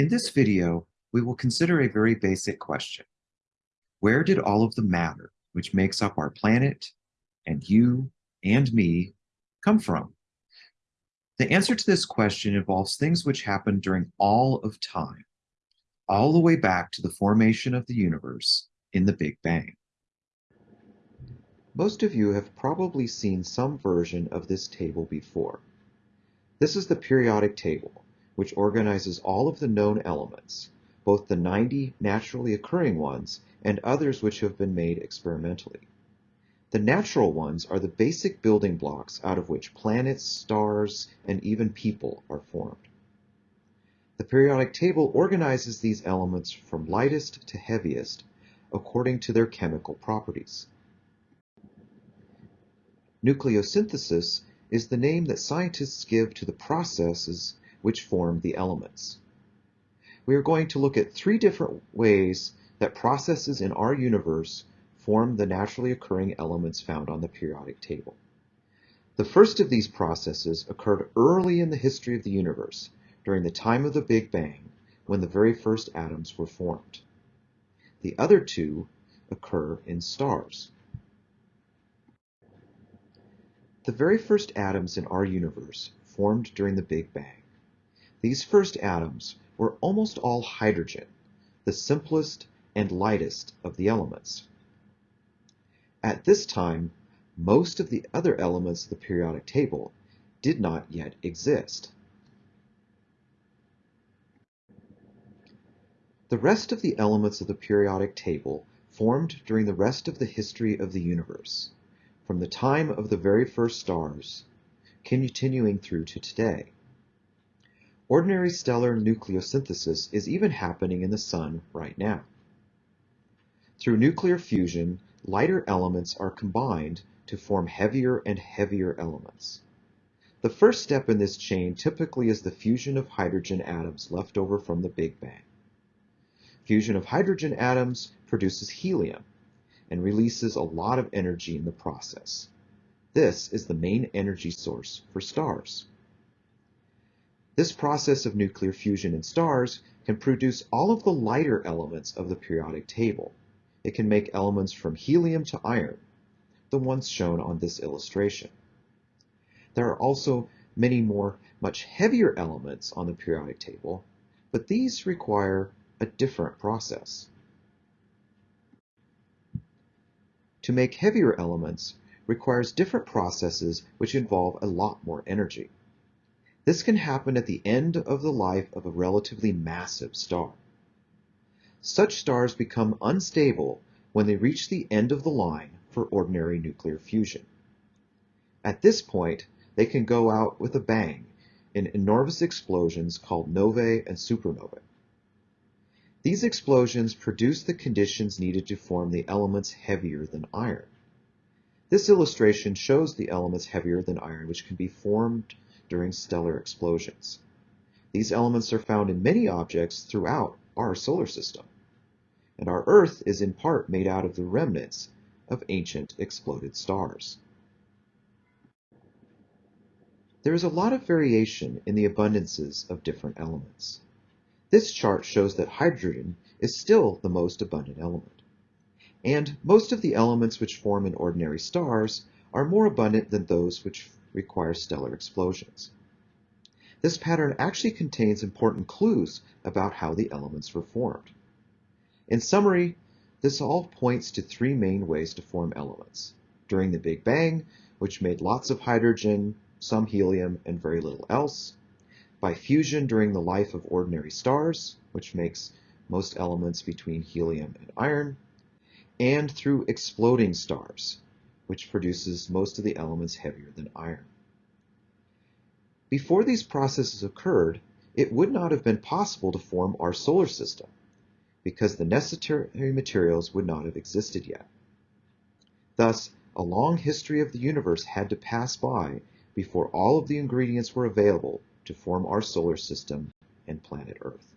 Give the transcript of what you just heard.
In this video, we will consider a very basic question. Where did all of the matter which makes up our planet, and you, and me, come from? The answer to this question involves things which happened during all of time, all the way back to the formation of the universe in the Big Bang. Most of you have probably seen some version of this table before. This is the periodic table, which organizes all of the known elements, both the 90 naturally occurring ones and others which have been made experimentally. The natural ones are the basic building blocks out of which planets, stars, and even people are formed. The periodic table organizes these elements from lightest to heaviest according to their chemical properties. Nucleosynthesis is the name that scientists give to the processes which form the elements. We are going to look at three different ways that processes in our universe form the naturally occurring elements found on the periodic table. The first of these processes occurred early in the history of the universe, during the time of the Big Bang, when the very first atoms were formed. The other two occur in stars. The very first atoms in our universe formed during the Big Bang. These first atoms were almost all hydrogen, the simplest and lightest of the elements. At this time, most of the other elements of the periodic table did not yet exist. The rest of the elements of the periodic table formed during the rest of the history of the universe, from the time of the very first stars, continuing through to today. Ordinary stellar nucleosynthesis is even happening in the Sun right now. Through nuclear fusion, lighter elements are combined to form heavier and heavier elements. The first step in this chain typically is the fusion of hydrogen atoms left over from the Big Bang. Fusion of hydrogen atoms produces helium and releases a lot of energy in the process. This is the main energy source for stars. This process of nuclear fusion in stars can produce all of the lighter elements of the periodic table. It can make elements from helium to iron, the ones shown on this illustration. There are also many more much heavier elements on the periodic table, but these require a different process. To make heavier elements requires different processes which involve a lot more energy. This can happen at the end of the life of a relatively massive star. Such stars become unstable when they reach the end of the line for ordinary nuclear fusion. At this point, they can go out with a bang in enormous explosions called novae and supernovae. These explosions produce the conditions needed to form the elements heavier than iron. This illustration shows the elements heavier than iron which can be formed during stellar explosions. These elements are found in many objects throughout our solar system, and our Earth is in part made out of the remnants of ancient exploded stars. There is a lot of variation in the abundances of different elements. This chart shows that hydrogen is still the most abundant element. And most of the elements which form in ordinary stars are more abundant than those which require stellar explosions. This pattern actually contains important clues about how the elements were formed. In summary, this all points to three main ways to form elements. During the Big Bang, which made lots of hydrogen, some helium, and very little else. By fusion during the life of ordinary stars, which makes most elements between helium and iron. And through exploding stars, which produces most of the elements heavier than iron. Before these processes occurred, it would not have been possible to form our solar system, because the necessary materials would not have existed yet. Thus, a long history of the universe had to pass by before all of the ingredients were available to form our solar system and planet Earth.